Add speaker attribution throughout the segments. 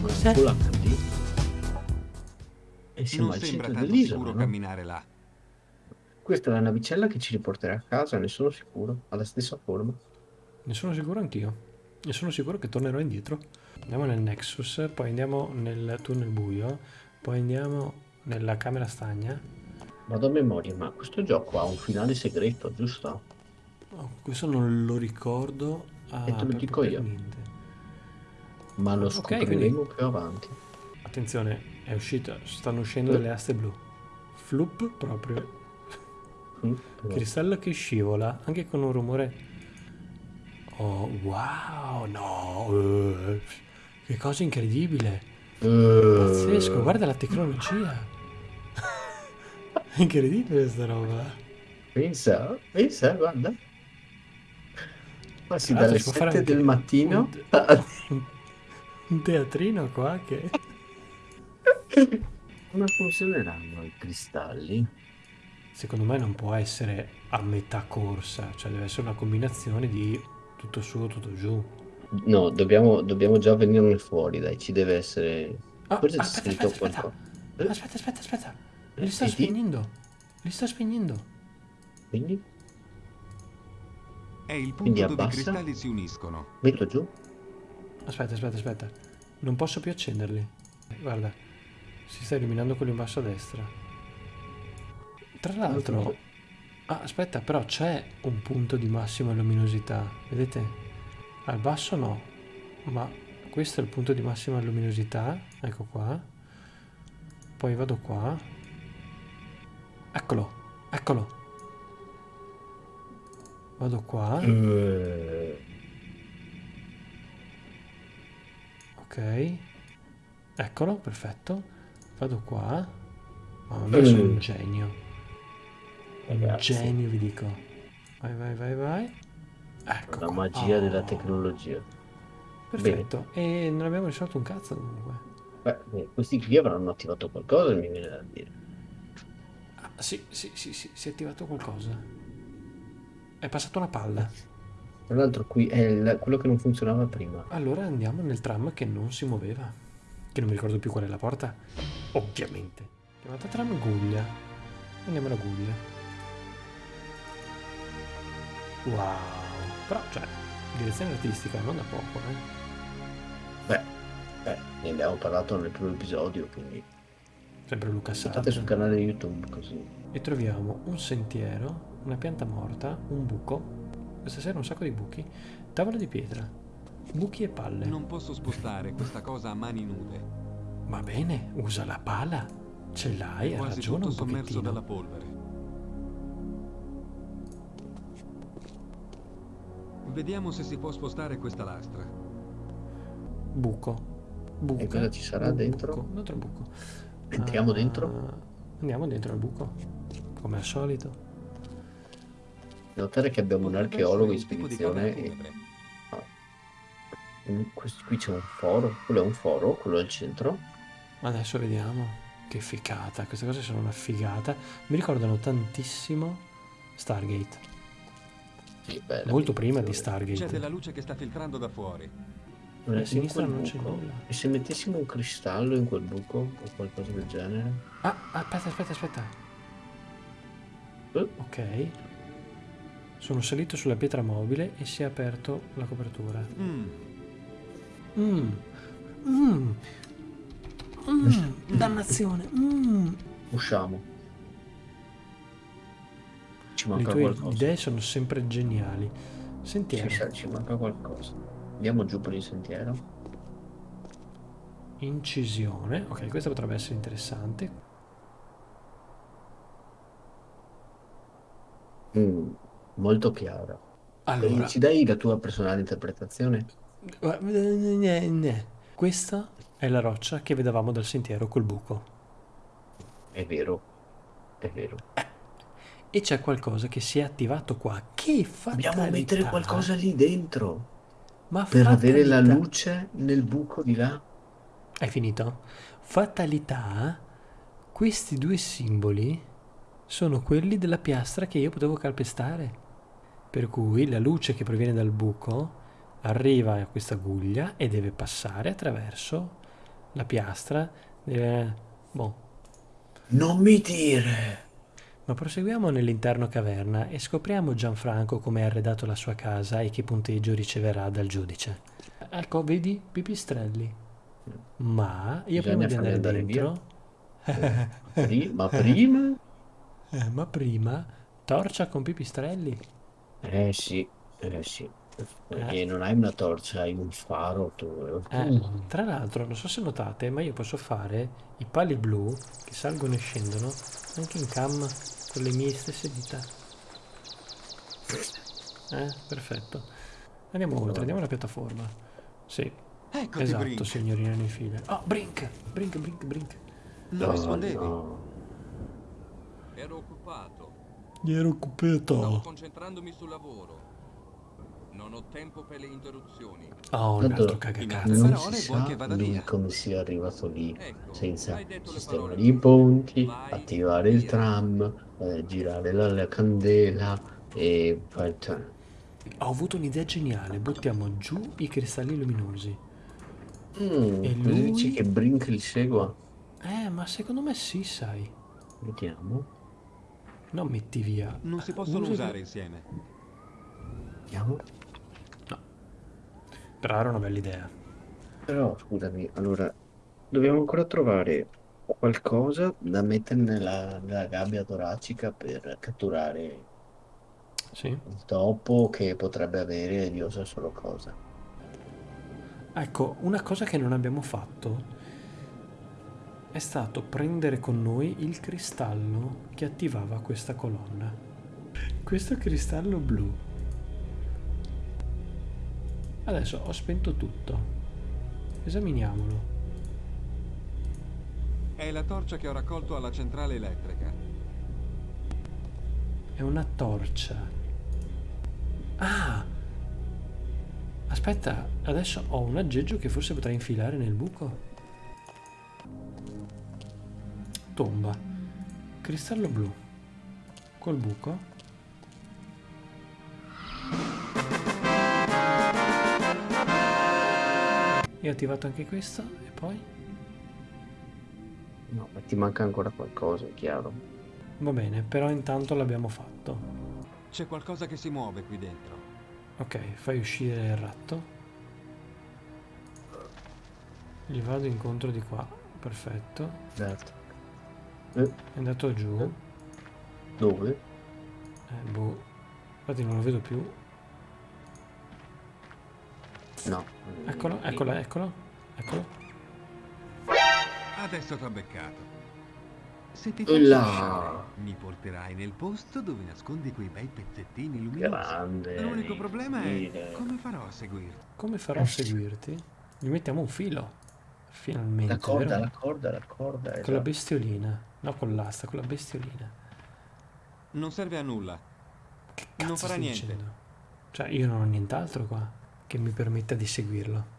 Speaker 1: Cos'è?
Speaker 2: HD. E siamo
Speaker 3: Non
Speaker 2: al
Speaker 3: sembra
Speaker 2: centro
Speaker 3: tanto
Speaker 2: dell'isola,
Speaker 3: sicuro
Speaker 2: no?
Speaker 3: camminare là.
Speaker 2: Questa è la navicella che ci riporterà a casa, ne sono sicuro. Ha la stessa forma.
Speaker 1: Ne sono sicuro anch'io. Ne sono sicuro che tornerò indietro. Andiamo nel Nexus, poi andiamo nel tunnel buio, poi andiamo nella camera stagna.
Speaker 2: Vado a memoria, ma questo gioco ha un finale segreto, giusto?
Speaker 1: Oh, questo non lo ricordo. Ah,
Speaker 2: E te lo
Speaker 1: proprio
Speaker 2: dico io.
Speaker 1: niente.
Speaker 2: Ma lo scopriremo più avanti.
Speaker 1: Attenzione, è uscita, stanno uscendo delle aste blu. Floop proprio.
Speaker 2: Mm,
Speaker 1: Cristallo che scivola, anche con un rumore. Oh, wow, no. eh, che cosa incredibile. Pazzesco,
Speaker 2: Eh,
Speaker 1: guarda la tecnologia. È incredibile questa roba.
Speaker 2: Pensa, pensa, guarda. Dalle
Speaker 1: si fare
Speaker 2: 7
Speaker 1: anche
Speaker 2: del mattino
Speaker 1: un-. Un teatrino qua che...
Speaker 2: Come funzioneranno i cristalli?
Speaker 1: Secondo me non può essere a metà corsa, cioè deve essere una combinazione di tutto su, tutto giù.
Speaker 2: No, dobbiamo, dobbiamo già venirne fuori, dai, ci deve essere...
Speaker 1: Ah,
Speaker 2: Forse
Speaker 1: aspetta,
Speaker 2: scritto
Speaker 1: aspetta, aspetta.
Speaker 2: qualcosa. Eh?
Speaker 1: Aspetta, aspetta, aspetta. Li sta
Speaker 2: Vedi?
Speaker 1: spegnendo. Li sta spegnendo.
Speaker 2: Quindi
Speaker 3: È il
Speaker 2: Quindi
Speaker 3: punto dove i
Speaker 2: abbassa?
Speaker 3: cristalli si uniscono.
Speaker 2: metto giù.
Speaker 1: Aspetta, aspetta, aspetta. Non posso più accenderli. Guarda, si sta illuminando quello in basso a destra. Tra l'altro... Ah, aspetta, però c'è un punto di massima luminosità. Vedete? Al basso no. Ma questo è il punto di massima luminosità. Ecco qua. Poi vado qua. Eccolo, eccolo. Vado qua.
Speaker 2: Eh,
Speaker 1: Ok. Eccolo, perfetto. Vado qua. Mamma mia, sono un
Speaker 2: Mm.
Speaker 1: genio. Un genio, vi dico. Vai, vai, vai, vai. Ecco
Speaker 2: La
Speaker 1: qua.
Speaker 2: magia della
Speaker 1: Oh,
Speaker 2: tecnologia.
Speaker 1: Perfetto. E non abbiamo risolto un cazzo comunque.
Speaker 2: Beh, eh, questi qui avranno attivato qualcosa, mi viene da dire.
Speaker 1: Ah, sì, sì, sì, sì, si è attivato qualcosa. È passata una palla.
Speaker 2: Tra l'altro qui è il- quello che non funzionava prima.
Speaker 1: Allora andiamo nel tram che non si muoveva. Che non mi ricordo più qual è la porta. Ovviamente. Chiamata tram Guglia. Andiamo alla Guglia. Wow. Però, cioè, direzione artistica non da poco, eh.
Speaker 2: Beh, beh, ne abbiamo parlato nel primo episodio, quindi
Speaker 1: Sempre Luca
Speaker 2: state sul canale YouTube così.
Speaker 1: E troviamo un sentiero, una pianta morta, un buco. Questa sera un sacco di buchi. Tavola di pietra. Buchi e palle.
Speaker 3: Non posso spostare questa cosa a mani nude.
Speaker 1: Va bene, usa la pala. Ce l'hai, ha ragione un
Speaker 3: sommerso
Speaker 1: pochettino.
Speaker 3: dalla polvere. Vediamo se si può spostare questa lastra.
Speaker 1: Buco. Buca.
Speaker 2: E cosa ci sarà
Speaker 1: Bu-
Speaker 2: dentro?
Speaker 1: Buco. Un altro buco.
Speaker 2: Entriamo
Speaker 1: Ah,
Speaker 2: dentro?
Speaker 1: Andiamo dentro al buco. Come al solito.
Speaker 2: Notare che abbiamo un archeologo in spedizione e
Speaker 3: funebre.
Speaker 2: Mm, questo- qui c'è un foro. Quello è un foro, quello al centro.
Speaker 1: Adesso vediamo. Che figata. Queste cose sono una figata. Mi ricordano tantissimo Stargate.
Speaker 2: Sì, bella
Speaker 1: Molto prima di
Speaker 2: ambientazione.
Speaker 3: C'è
Speaker 1: Stargate.
Speaker 3: della luce che sta filtrando da fuori.
Speaker 2: Eh,
Speaker 1: A
Speaker 2: in
Speaker 1: sinistra non c'è nulla.
Speaker 2: E se mettessimo un cristallo in quel buco o qualcosa del genere?
Speaker 1: Ah, aspetta, aspetta, aspetta.
Speaker 2: Eh,
Speaker 1: Ok. Sono salito sulla pietra mobile e si è aperto la copertura.
Speaker 3: Mm,
Speaker 1: Mmm. Mmm. Mmm. Dannazione. Mmm.
Speaker 2: usciamo. Ci
Speaker 1: Le
Speaker 2: manca
Speaker 1: tue
Speaker 2: qualcosa.
Speaker 1: idee sono sempre geniali. Sentiero.
Speaker 2: sa, ci manca qualcosa. Andiamo giù per il sentiero.
Speaker 1: Incisione. Ok, questa potrebbe essere interessante.
Speaker 2: Mm, molto chiara.
Speaker 1: Allora,
Speaker 2: Ci dai la tua personale interpretazione?
Speaker 1: eh, ne- ne. questa è la roccia che vedevamo dal sentiero col buco.
Speaker 2: È vero, è vero.
Speaker 1: E c'è qualcosa che si è attivato qua. Che fatalità.
Speaker 2: Dobbiamo mettere qualcosa lì dentro
Speaker 1: Ma
Speaker 2: per avere la
Speaker 1: fatalità.
Speaker 2: luce nel buco di là.
Speaker 1: Hai finito? Fatalità, questi due simboli sono quelli della piastra che io potevo calpestare. Per cui la luce che proviene dal buco arriva a questa guglia e deve passare attraverso la piastra. eh, boh.
Speaker 2: Non mi dire!
Speaker 1: Ma proseguiamo nell'interno caverna e scopriamo Gianfranco come ha arredato la sua casa e che punteggio riceverà dal giudice. Ecco, vedi, pipistrelli. Ma io prima
Speaker 2: Bisogna
Speaker 1: di
Speaker 2: farli
Speaker 1: andare dentro...
Speaker 2: Pri- ma prima?
Speaker 1: Eh, ma prima, torcia con pipistrelli.
Speaker 2: Eh sì, eh sì. Perché non hai una torcia, hai un faro tu.
Speaker 1: Eh,
Speaker 2: Mm.
Speaker 1: tra l'altro, non so se notate, ma io posso fare i pali blu che salgono e scendono anche in cam con le mie stesse dita. Eh, perfetto. Andiamo oltre, andiamo alla piattaforma. Sì,
Speaker 3: Eccoti,
Speaker 1: esatto,
Speaker 3: Brink.
Speaker 1: signorina nei file. Oh, Brink! Brink, Brink, Brink.
Speaker 3: Non
Speaker 2: No,
Speaker 3: rispondevi?
Speaker 2: no.
Speaker 4: Ero occupato.
Speaker 1: Gli ero
Speaker 4: Stavo
Speaker 1: occupato.
Speaker 4: concentrandomi sul lavoro. Non ho tempo per le interruzioni.
Speaker 1: Oh, un
Speaker 2: Tanto
Speaker 1: altro cagacazzo.
Speaker 2: Non si sa lui come sia arrivato lì
Speaker 4: Ecco,
Speaker 2: senza
Speaker 4: hai detto le
Speaker 2: sistema
Speaker 4: parole
Speaker 2: di ponti,
Speaker 4: Vai
Speaker 2: attivare il
Speaker 4: via.
Speaker 2: tram, eh, girare la, la candela e
Speaker 1: Ho avuto un'idea geniale, buttiamo giù i cristalli luminosi.
Speaker 2: mm,
Speaker 1: E lui?
Speaker 2: dici che Brink li segua?
Speaker 1: Eh, ma secondo me sì, sai.
Speaker 2: Vediamo,
Speaker 1: Non metti via.
Speaker 3: Non si possono
Speaker 1: Usa-
Speaker 3: usare insieme.
Speaker 2: vediamo.
Speaker 1: Però era una bella idea.
Speaker 2: Però scusami, allora dobbiamo ancora trovare qualcosa da mettere nella, nella gabbia toracica per catturare
Speaker 1: Sì.
Speaker 2: il topo che potrebbe avere Dio sa solo cosa.
Speaker 1: Ecco, una cosa che non abbiamo fatto è stato prendere con noi il cristallo che attivava questa colonna. Questo cristallo blu. Adesso ho spento tutto. Esaminiamolo.
Speaker 3: È la torcia che ho raccolto alla centrale elettrica.
Speaker 1: È una torcia. Ah! Aspetta, adesso ho un aggeggio che forse potrei infilare nel buco. Tomba. Cristallo blu. Col buco. E ho attivato anche questo e poi?
Speaker 2: No, ma ti manca ancora qualcosa, è chiaro.
Speaker 1: Va bene, però intanto l'abbiamo fatto.
Speaker 3: C'è qualcosa che si muove qui dentro.
Speaker 1: Ok, fai uscire il ratto. Gli vado incontro di qua. Perfetto.
Speaker 2: Esatto. Eh,
Speaker 1: È andato giù.
Speaker 2: dove?
Speaker 1: Eh, boh. Infatti non lo vedo più.
Speaker 2: No.
Speaker 1: Eccolo, eccolo, eccolo. Eccolo.
Speaker 3: Adesso t'ho beccato. Se ti faccio mi porterai nel posto dove nascondi quei bei pezzettini luminosi.
Speaker 2: Grande.
Speaker 3: L'unico problema è come farò a seguirti.
Speaker 1: Come farò a seguirti? Gli mettiamo un filo. Finalmente.
Speaker 2: La corda,
Speaker 1: vero?
Speaker 2: la corda, la corda.
Speaker 1: Con la
Speaker 2: esatto.
Speaker 1: bestiolina. No, con l'asta, con la bestiolina.
Speaker 3: Non serve a nulla.
Speaker 1: Che cazzo
Speaker 3: Non farà niente.
Speaker 1: dicendo? Cioè, io non ho nient'altro qua che mi permetta di seguirlo.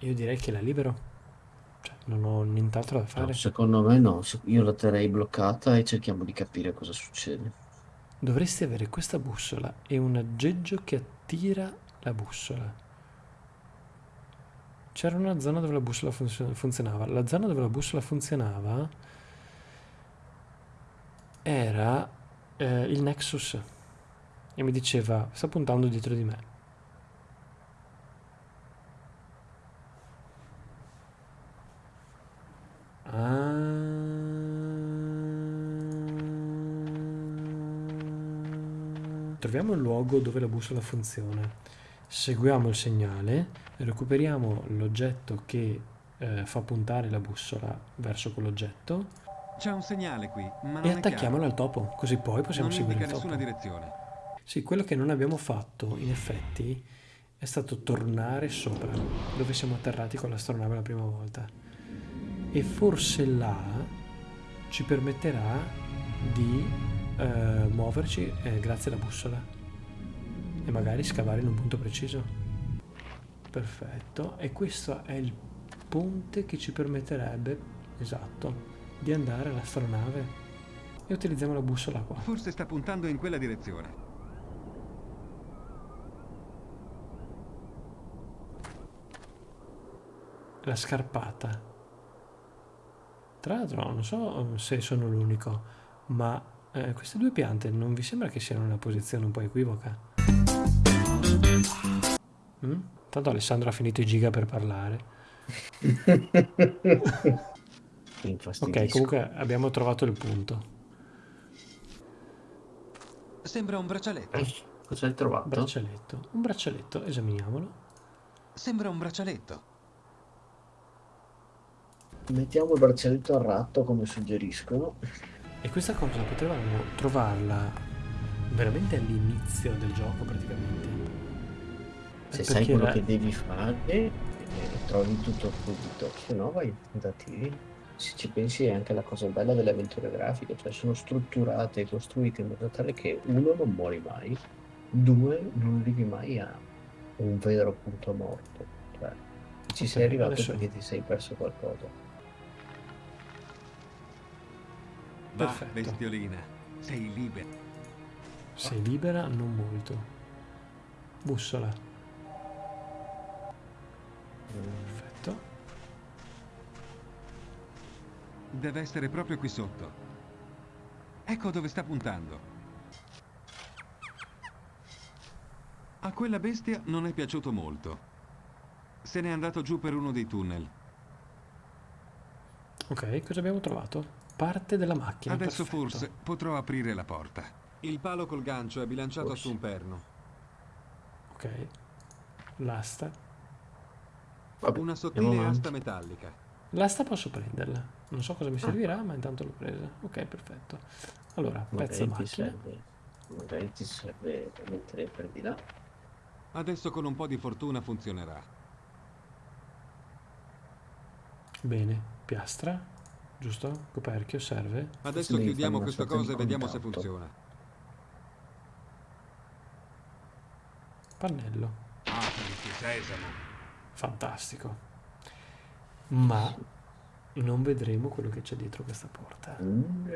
Speaker 1: Io direi che la libero. Cioè, non ho nient'altro da
Speaker 2: No,
Speaker 1: fare.
Speaker 2: secondo me no, io la terrei bloccata e cerchiamo di capire cosa succede.
Speaker 1: Dovresti avere questa bussola e un aggeggio che attira la bussola. C'era una zona dove la bussola funzio- funzionava. La zona dove la bussola funzionava era eh, il Nexus. E mi diceva, sta puntando dietro di me. Ah. Troviamo il luogo dove la bussola funziona. Seguiamo il segnale, recuperiamo l'oggetto che eh, fa puntare la bussola verso quell'oggetto
Speaker 3: C'è un segnale qui, ma non
Speaker 1: e attacchiamolo al topo, così poi possiamo
Speaker 3: Non
Speaker 1: seguire il topo.
Speaker 3: direzione.
Speaker 1: Sì, quello che non abbiamo fatto, in effetti, è stato tornare sopra, dove siamo atterrati con l'astronave la prima volta. E forse là ci permetterà di eh, muoverci eh, grazie alla bussola. E magari scavare in un punto preciso. Perfetto. E questo è il ponte che ci permetterebbe, esatto, di andare all'astronave. E utilizziamo la bussola qua.
Speaker 3: Forse sta puntando in quella direzione.
Speaker 1: La scarpata. Tra l'altro, non so se sono l'unico, ma eh, queste due piante non vi sembra che siano in una posizione un po' equivoca? Mm? Tanto Alessandro ha finito i giga per parlare. Ok, comunque abbiamo trovato il punto.
Speaker 3: Sembra un braccialetto.
Speaker 2: Cosa hai trovato?
Speaker 1: Braccialetto. Un braccialetto, esaminiamolo.
Speaker 3: Sembra un braccialetto.
Speaker 2: Mettiamo il braccialetto al ratto come suggeriscono.
Speaker 1: E questa cosa potevamo trovarla veramente all'inizio del gioco praticamente.
Speaker 2: Se sai quello
Speaker 1: la-
Speaker 2: che devi fare, eh, trovi tutto subito. Se no vai tentativi. Se ci pensi è anche la cosa bella delle avventure grafiche, cioè sono strutturate e costruite in modo tale che uno non muori mai, due non arrivi mai a un vero punto morto. Cioè, ci
Speaker 1: Ok,
Speaker 2: sei arrivato
Speaker 1: adesso-
Speaker 2: perché ti sei perso qualcosa.
Speaker 3: Va,
Speaker 1: Perfetto.
Speaker 3: bestiolina. Sei libera.
Speaker 1: Sei libera? Non molto. Bussola. Perfetto.
Speaker 3: Deve essere proprio qui sotto. Ecco dove sta puntando. A quella bestia non è piaciuto molto. Se n'è andato giù per uno dei tunnel.
Speaker 1: Ok, cosa abbiamo trovato? Parte della macchina.
Speaker 3: Adesso
Speaker 1: perfetto.
Speaker 3: forse potrò aprire la porta.
Speaker 4: Il palo col gancio è bilanciato
Speaker 2: Forse.
Speaker 4: su un perno.
Speaker 1: Ok. L'asta.
Speaker 2: Vabbè,
Speaker 4: Una sottile asta metallica.
Speaker 1: L'asta posso prenderla. Non so cosa mi servirà, ma intanto l'ho presa. Ok, perfetto. Allora, pezzo
Speaker 2: Magari ti
Speaker 1: macchina.
Speaker 2: serve, magari ti serve per mettere per di là.
Speaker 4: Adesso con un po' di fortuna funzionerà.
Speaker 1: Bene, piastra. Giusto? Coperchio serve.
Speaker 4: Adesso
Speaker 2: devi
Speaker 4: chiudiamo questa cosa e vediamo se funziona.
Speaker 1: Pannello.
Speaker 3: Apriti, sesamo.
Speaker 1: Fantastico. Ma non vedremo quello che c'è dietro questa porta.
Speaker 2: Mm,